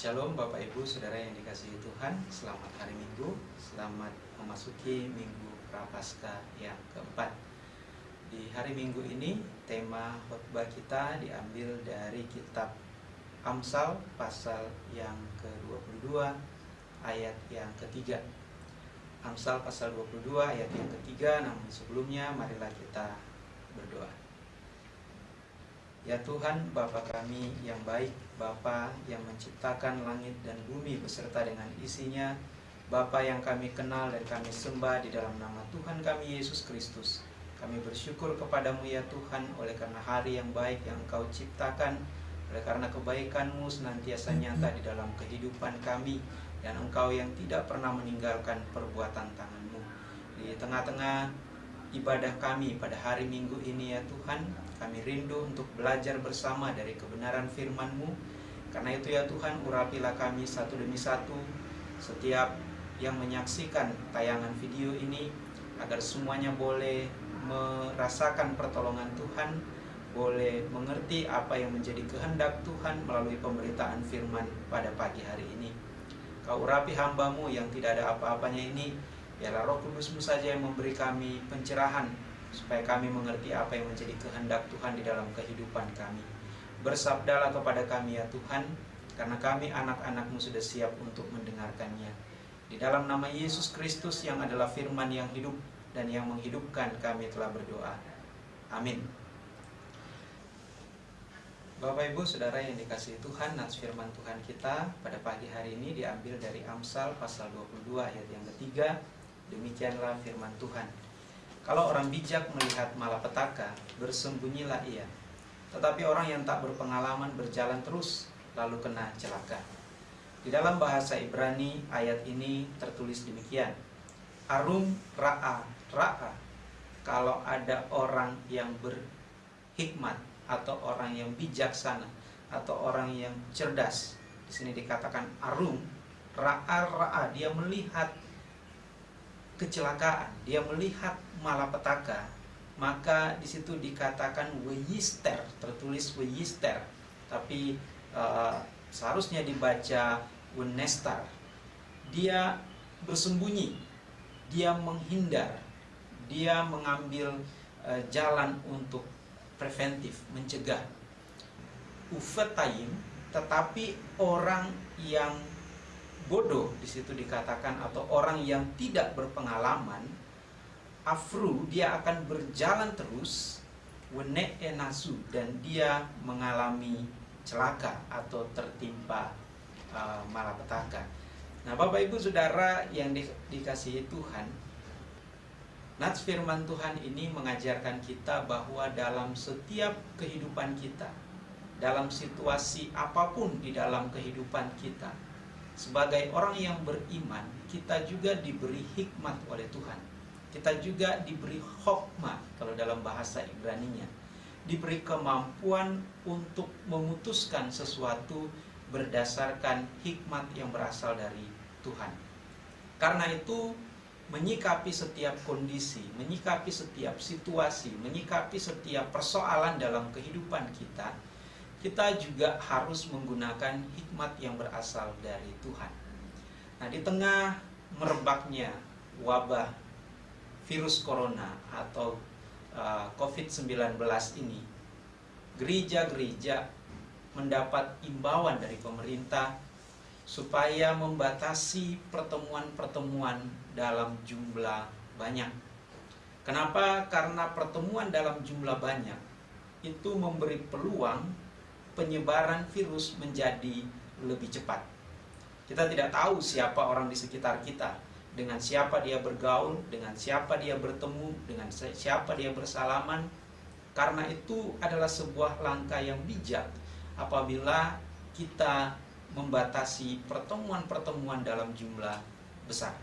Shalom Bapak Ibu Saudara yang dikasihi Tuhan. Selamat hari Minggu. Selamat memasuki Minggu Prapaskah yang keempat. Di hari Minggu ini Tema khotbah kita diambil dari kitab Amsal Pasal yang ke-22 Ayat yang ketiga. Amsal pasal 22 ayat yang ketiga Namun sebelumnya marilah kita berdoa. Ya Tuhan, Bapa kami yang baik, Bapa yang menciptakan langit dan bumi beserta dengan isinya, Bapa yang kami kenal dan kami sembah di dalam nama Tuhan kami Yesus Kristus. Kami bersyukur kepadamu ya Tuhan oleh karena hari yang baik yang Engkau ciptakan, oleh karena kebaikanmu senantiasa nyata di dalam kehidupan kami, dan Engkau yang tidak pernah meninggalkan perbuatan tanganmu. Di tengah-tengah ibadah kami pada hari Minggu ini ya Tuhan, kami rindu untuk belajar bersama dari kebenaran firman-Mu. Karena itu ya Tuhan, urapilah kami satu demi satu setiap yang menyaksikan tayangan video ini agar semuanya boleh merasakan pertolongan Tuhan, boleh mengerti apa yang menjadi kehendak Tuhan melalui pemberitaan firman pada pagi hari ini. Kau urapi hambamu yang tidak ada apa-apanya ini, biarlah roh kudusmu saja yang memberi kami pencerahan supaya kami mengerti apa yang menjadi kehendak Tuhan di dalam kehidupan kami. Bersabdalah kepada kami ya Tuhan, karena kami anak-anakmu sudah siap untuk mendengarkannya. Di dalam nama Yesus Kristus yang adalah firman yang hidup dan yang menghidupkan kami telah berdoa. Amin. Bapak Ibu Saudara yang dikasihi Tuhan, nats firman Tuhan kita pada pagi hari ini diambil dari Amsal pasal 22 ayat yang ketiga. Demikianlah firman Tuhan. Kalau orang bijak melihat malapetaka, bersembunyilah ia. Tetapi orang yang tak berpengalaman berjalan terus, lalu kena celaka. Di dalam bahasa Ibrani, ayat ini tertulis demikian. Arum ra'a, ra'a. Kalau ada orang yang berhikmat, atau orang yang bijaksana, atau orang yang cerdas. Di sini dikatakan arum, ra'a, ra'a. Dia melihat kecelakaan, dia melihat malapetaka, maka di situ dikatakan weyister, tertulis weyister, tapi uh, seharusnya dibaca wenestar. Dia bersembunyi, dia menghindar, dia mengambil uh, jalan untuk preventif, mencegah. Ufetayim, tetapi orang yang bodoh di situ dikatakan atau orang yang tidak berpengalaman afru dia akan berjalan terus wene enasu dan dia mengalami celaka atau tertimpa uh, malapetaka. Nah, Bapak Ibu Saudara yang di, dikasihi Tuhan, Nats firman Tuhan ini mengajarkan kita bahwa dalam setiap kehidupan kita, dalam situasi apa pun di dalam kehidupan kita, sebagai orang yang beriman, kita juga diberi hikmat oleh Tuhan. Kita juga diberi hokmah, kalau dalam bahasa Ibraninya. Diberi kemampuan untuk memutuskan sesuatu berdasarkan hikmat yang berasal dari Tuhan. Karena itu, menyikapi setiap kondisi, menyikapi setiap situasi, menyikapi setiap persoalan dalam kehidupan kita, kita juga harus menggunakan hikmat yang berasal dari Tuhan. Nah, di tengah merebaknya wabah virus corona atau uh, COVID-19 ini, gereja-gereja mendapat imbauan dari pemerintah supaya membatasi pertemuan-pertemuan dalam jumlah banyak. Kenapa? Karena pertemuan dalam jumlah banyak itu memberi peluang penyebaran virus menjadi lebih cepat. Kita tidak tahu siapa orang di sekitar kita, dengan siapa dia bergaul, dengan siapa dia bertemu, dengan siapa dia bersalaman. Karena itu adalah sebuah langkah yang bijak apabila kita membatasi pertemuan-pertemuan dalam jumlah besar.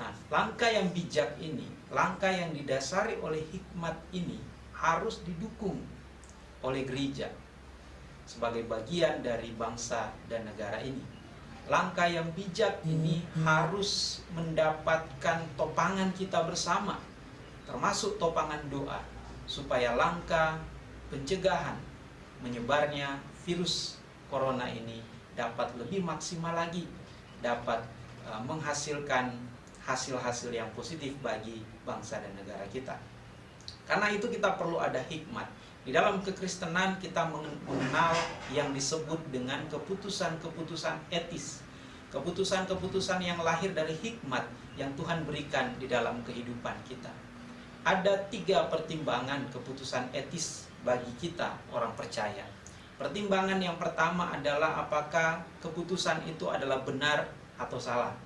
Nah, langkah yang bijak ini, langkah yang didasari oleh hikmat ini harus didukung oleh gereja sebagai bagian dari bangsa dan negara ini. Langkah yang bijak ini harus mendapatkan topangan kita bersama, termasuk topangan doa, supaya langkah pencegahan menyebarnya virus corona ini dapat lebih maksimal lagi, dapat uh, menghasilkan hasil-hasil yang positif bagi bangsa dan negara kita. Karena itu kita perlu ada hikmat. Di dalam kekristenan kita mengenal yang disebut dengan keputusan-keputusan etis. Keputusan-keputusan yang lahir dari hikmat yang Tuhan berikan di dalam kehidupan kita. Ada tiga pertimbangan keputusan etis bagi kita orang percaya. Pertimbangan yang pertama adalah apakah keputusan itu adalah benar atau salah.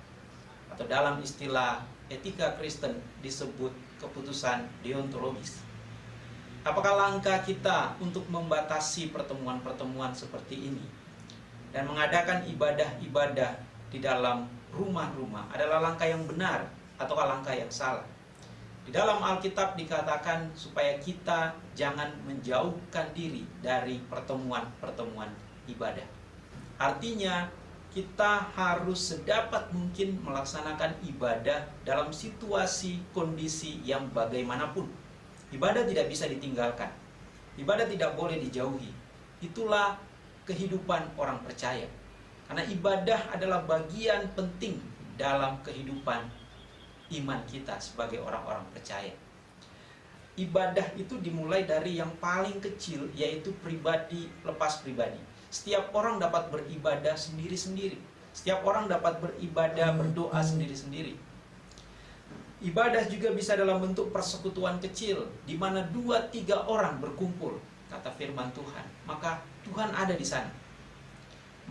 Atau dalam istilah etika Kristen disebut keputusan deontologis. Apakah langkah kita untuk membatasi pertemuan-pertemuan seperti ini dan mengadakan ibadah-ibadah di dalam rumah-rumah adalah langkah yang benar ataukah langkah yang salah? Di dalam Alkitab dikatakan supaya kita jangan menjauhkan diri dari pertemuan-pertemuan ibadah. Artinya kita harus sedapat mungkin melaksanakan ibadah dalam situasi kondisi yang bagaimanapun. Ibadah tidak bisa ditinggalkan. Ibadah tidak boleh dijauhi. Itulah kehidupan orang percaya. Karena ibadah adalah bagian penting dalam kehidupan iman kita sebagai orang-orang percaya. Ibadah itu dimulai dari yang paling kecil yaitu pribadi lepas pribadi setiap orang dapat beribadah sendiri-sendiri. Setiap orang dapat beribadah, berdoa sendiri-sendiri. Ibadah juga bisa dalam bentuk persekutuan kecil, di mana dua tiga orang berkumpul, kata firman Tuhan. Maka Tuhan ada di sana.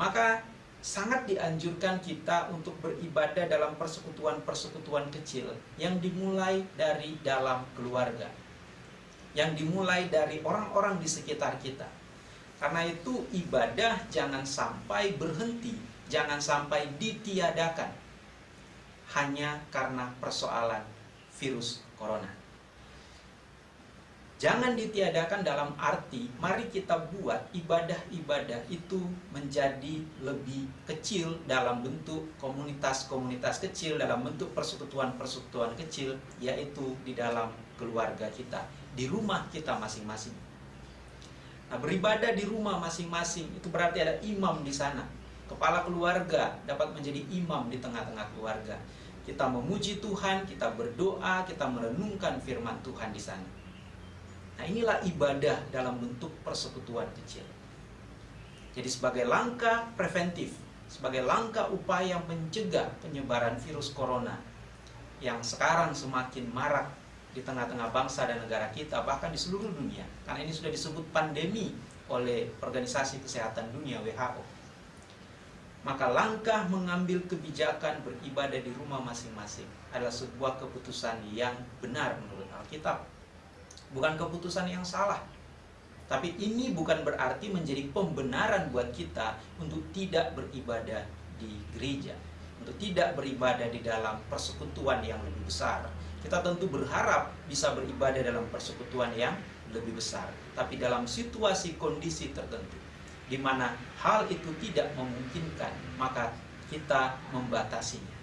Maka sangat dianjurkan kita untuk beribadah dalam persekutuan-persekutuan kecil yang dimulai dari dalam keluarga. Yang dimulai dari orang-orang di sekitar kita karena itu ibadah jangan sampai berhenti, jangan sampai ditiadakan hanya karena persoalan virus corona. Jangan ditiadakan dalam arti mari kita buat ibadah-ibadah itu menjadi lebih kecil dalam bentuk komunitas-komunitas kecil, dalam bentuk persekutuan-persekutuan kecil, yaitu di dalam keluarga kita, di rumah kita masing-masing. Nah, beribadah di rumah masing-masing itu berarti ada imam di sana. Kepala keluarga dapat menjadi imam di tengah-tengah keluarga. Kita memuji Tuhan, kita berdoa, kita merenungkan firman Tuhan di sana. Nah, inilah ibadah dalam bentuk persekutuan kecil. Jadi sebagai langkah preventif, sebagai langkah upaya mencegah penyebaran virus corona yang sekarang semakin marak di tengah-tengah bangsa dan negara kita, bahkan di seluruh dunia. Karena ini sudah disebut pandemi oleh Organisasi Kesehatan Dunia WHO. Maka langkah mengambil kebijakan beribadah di rumah masing-masing adalah sebuah keputusan yang benar menurut Alkitab. Bukan keputusan yang salah. Tapi ini bukan berarti menjadi pembenaran buat kita untuk tidak beribadah di gereja. Untuk tidak beribadah di dalam persekutuan yang lebih besar kita tentu berharap bisa beribadah dalam persekutuan yang lebih besar. Tapi dalam situasi kondisi tertentu, di mana hal itu tidak memungkinkan, maka kita membatasinya.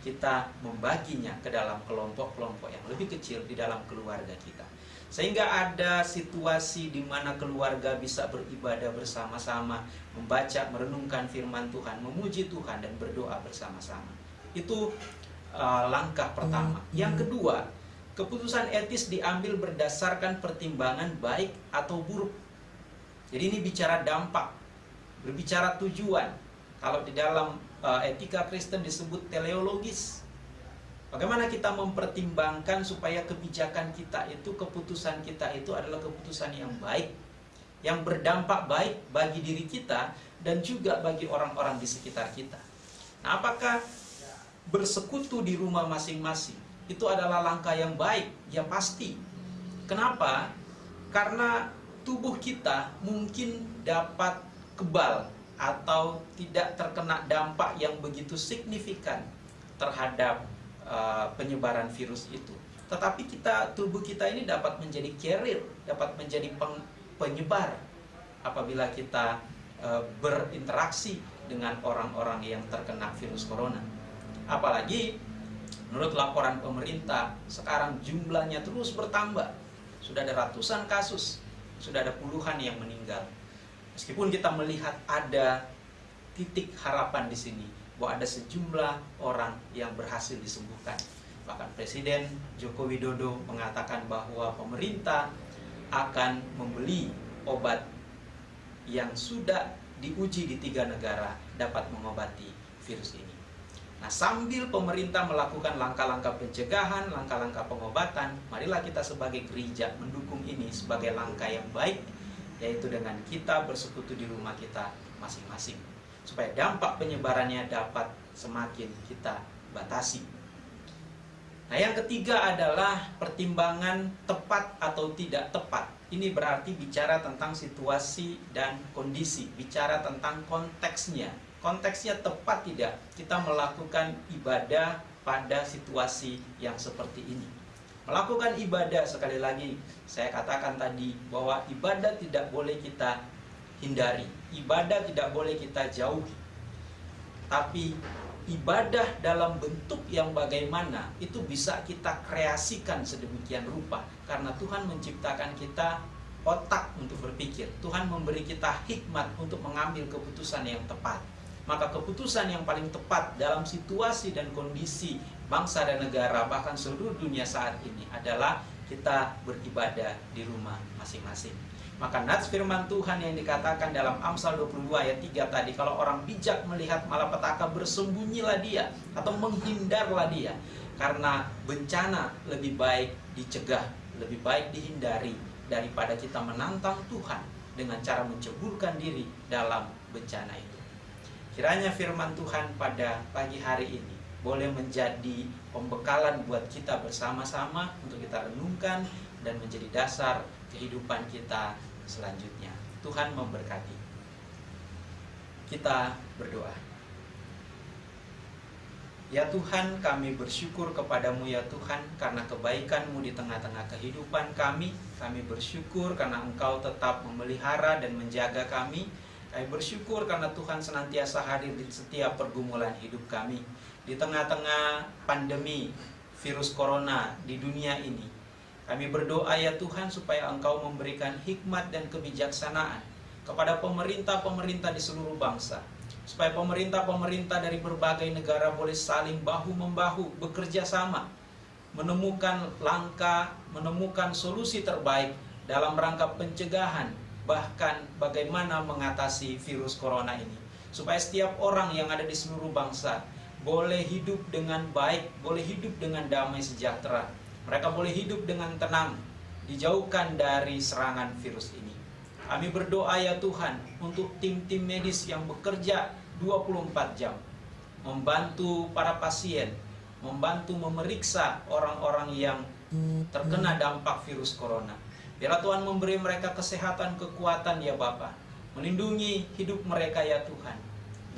Kita membaginya ke dalam kelompok-kelompok yang lebih kecil di dalam keluarga kita. Sehingga ada situasi di mana keluarga bisa beribadah bersama-sama, membaca, merenungkan firman Tuhan, memuji Tuhan, dan berdoa bersama-sama. Itu uh, langkah pertama. Hmm. Yang kedua, keputusan etis diambil berdasarkan pertimbangan baik atau buruk. Jadi ini bicara dampak, berbicara tujuan. Kalau di dalam uh, etika Kristen disebut teleologis. Bagaimana kita mempertimbangkan supaya kebijakan kita itu, keputusan kita itu adalah keputusan yang baik, yang berdampak baik bagi diri kita dan juga bagi orang-orang di sekitar kita. Nah, apakah bersekutu di rumah masing-masing itu adalah langkah yang baik, ya pasti. Kenapa? Karena tubuh kita mungkin dapat kebal atau tidak terkena dampak yang begitu signifikan terhadap uh, penyebaran virus itu. Tetapi kita tubuh kita ini dapat menjadi carrier, dapat menjadi peng, penyebar apabila kita uh, berinteraksi dengan orang-orang yang terkena virus corona. Apalagi menurut laporan pemerintah sekarang jumlahnya terus bertambah. Sudah ada ratusan kasus, sudah ada puluhan yang meninggal. Meskipun kita melihat ada titik harapan di sini bahwa ada sejumlah orang yang berhasil disembuhkan. Bahkan Presiden Joko Widodo mengatakan bahwa pemerintah akan membeli obat yang sudah diuji di tiga negara dapat mengobati virus ini. Nah, sambil pemerintah melakukan langkah-langkah pencegahan, langkah-langkah pengobatan, marilah kita sebagai gereja mendukung ini sebagai langkah yang baik, yaitu dengan kita bersekutu di rumah kita masing-masing, supaya dampak penyebarannya dapat semakin kita batasi. Nah, yang ketiga adalah pertimbangan tepat atau tidak tepat. Ini berarti bicara tentang situasi dan kondisi, bicara tentang konteksnya, konteksnya tepat tidak kita melakukan ibadah pada situasi yang seperti ini. Melakukan ibadah sekali lagi saya katakan tadi bahwa ibadah tidak boleh kita hindari, ibadah tidak boleh kita jauhi. Tapi ibadah dalam bentuk yang bagaimana itu bisa kita kreasikan sedemikian rupa karena Tuhan menciptakan kita otak untuk berpikir. Tuhan memberi kita hikmat untuk mengambil keputusan yang tepat maka keputusan yang paling tepat dalam situasi dan kondisi bangsa dan negara bahkan seluruh dunia saat ini adalah kita beribadah di rumah masing-masing. Maka nats firman Tuhan yang dikatakan dalam Amsal 22 ayat 3 tadi kalau orang bijak melihat malapetaka bersembunyilah dia atau menghindarlah dia karena bencana lebih baik dicegah, lebih baik dihindari daripada kita menantang Tuhan dengan cara menceburkan diri dalam bencana itu. Kiranya firman Tuhan pada pagi hari ini boleh menjadi pembekalan buat kita bersama-sama untuk kita renungkan dan menjadi dasar kehidupan kita selanjutnya. Tuhan memberkati. Kita berdoa. Ya Tuhan, kami bersyukur kepadamu ya Tuhan karena kebaikanmu di tengah-tengah kehidupan kami. Kami bersyukur karena Engkau tetap memelihara dan menjaga kami. Kami bersyukur karena Tuhan senantiasa hadir di setiap pergumulan hidup kami. Di tengah-tengah pandemi virus corona di dunia ini. Kami berdoa ya Tuhan supaya Engkau memberikan hikmat dan kebijaksanaan kepada pemerintah-pemerintah di seluruh bangsa. Supaya pemerintah-pemerintah dari berbagai negara boleh saling bahu-membahu bekerja sama. Menemukan langkah, menemukan solusi terbaik dalam rangka pencegahan bahkan bagaimana mengatasi virus corona ini. Supaya setiap orang yang ada di seluruh bangsa boleh hidup dengan baik, boleh hidup dengan damai sejahtera. Mereka boleh hidup dengan tenang, dijauhkan dari serangan virus ini. Kami berdoa ya Tuhan untuk tim-tim medis yang bekerja 24 jam. Membantu para pasien, membantu memeriksa orang-orang yang terkena dampak virus corona Biarlah Tuhan memberi mereka kesehatan, kekuatan ya Bapa. Melindungi hidup mereka ya Tuhan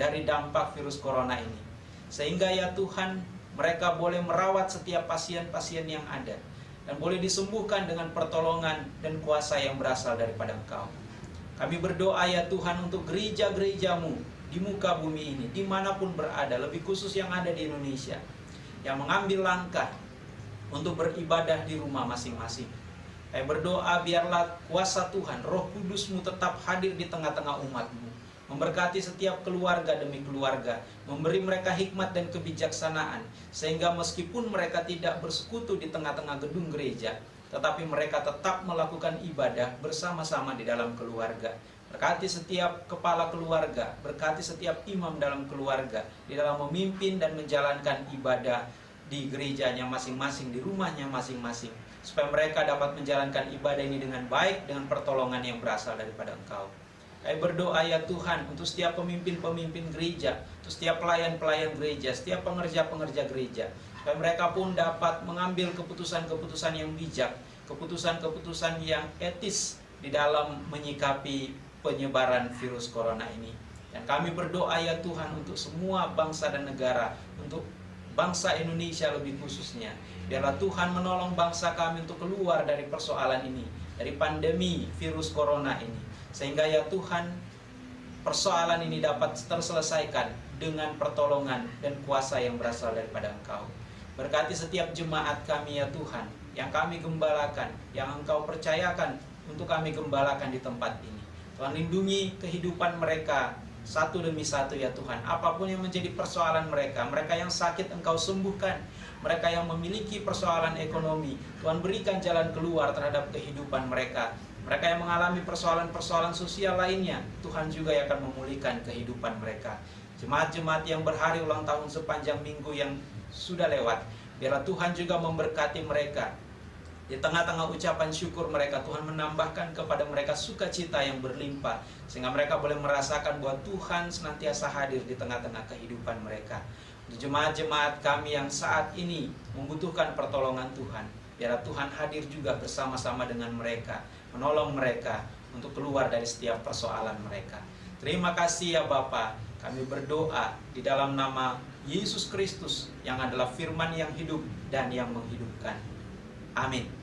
dari dampak virus corona ini. Sehingga ya Tuhan mereka boleh merawat setiap pasien-pasien yang ada. Dan boleh disembuhkan dengan pertolongan dan kuasa yang berasal daripada Engkau. Kami berdoa ya Tuhan untuk gereja-gerejamu di muka bumi ini, di mana pun berada, lebih khusus yang ada di Indonesia. Yang mengambil langkah untuk beribadah di rumah masing-masing saya berdoa biarlah kuasa Tuhan, roh kudusmu tetap hadir di tengah-tengah umatmu. Memberkati setiap keluarga demi keluarga. Memberi mereka hikmat dan kebijaksanaan. Sehingga meskipun mereka tidak bersekutu di tengah-tengah gedung gereja. Tetapi mereka tetap melakukan ibadah bersama-sama di dalam keluarga. Berkati setiap kepala keluarga, berkati setiap imam dalam keluarga, di dalam memimpin dan menjalankan ibadah di gerejanya masing-masing, di rumahnya masing-masing supaya mereka dapat menjalankan ibadah ini dengan baik dengan pertolongan yang berasal daripada Engkau. Kami berdoa ya Tuhan untuk setiap pemimpin-pemimpin gereja, untuk setiap pelayan-pelayan gereja, setiap pengerja-pengerja gereja, supaya mereka pun dapat mengambil keputusan-keputusan yang bijak, keputusan-keputusan yang etis di dalam menyikapi penyebaran virus corona ini. Dan kami berdoa ya Tuhan untuk semua bangsa dan negara, untuk bangsa Indonesia lebih khususnya, Biarlah Tuhan menolong bangsa kami untuk keluar dari persoalan ini, dari pandemi virus corona ini. Sehingga ya Tuhan, persoalan ini dapat terselesaikan dengan pertolongan dan kuasa yang berasal daripada Engkau. Berkati setiap jemaat kami ya Tuhan, yang kami gembalakan, yang Engkau percayakan untuk kami gembalakan di tempat ini. Tuhan lindungi kehidupan mereka satu demi satu ya Tuhan. Apa pun yang menjadi persoalan mereka, mereka yang sakit Engkau sembuhkan, mereka yang memiliki persoalan ekonomi, Tuhan berikan jalan keluar terhadap kehidupan mereka. Mereka yang mengalami persoalan-persoalan sosial lainnya, Tuhan juga yang akan memulihkan kehidupan mereka. Jemaat-jemaat yang berhari ulang tahun sepanjang minggu yang sudah lewat, biarlah Tuhan juga memberkati mereka. Di tengah-tengah ucapan syukur mereka, Tuhan menambahkan kepada mereka sukacita yang berlimpah. Sehingga mereka boleh merasakan bahwa Tuhan senantiasa hadir di tengah-tengah kehidupan mereka. Jemaat-jemaat kami yang saat ini membutuhkan pertolongan Tuhan. Biarlah Tuhan hadir juga bersama-sama dengan mereka. Menolong mereka untuk keluar dari setiap persoalan mereka. Terima kasih ya Bapak. Kami berdoa di dalam nama Yesus Kristus yang adalah firman yang hidup dan yang menghidupkan. Amin.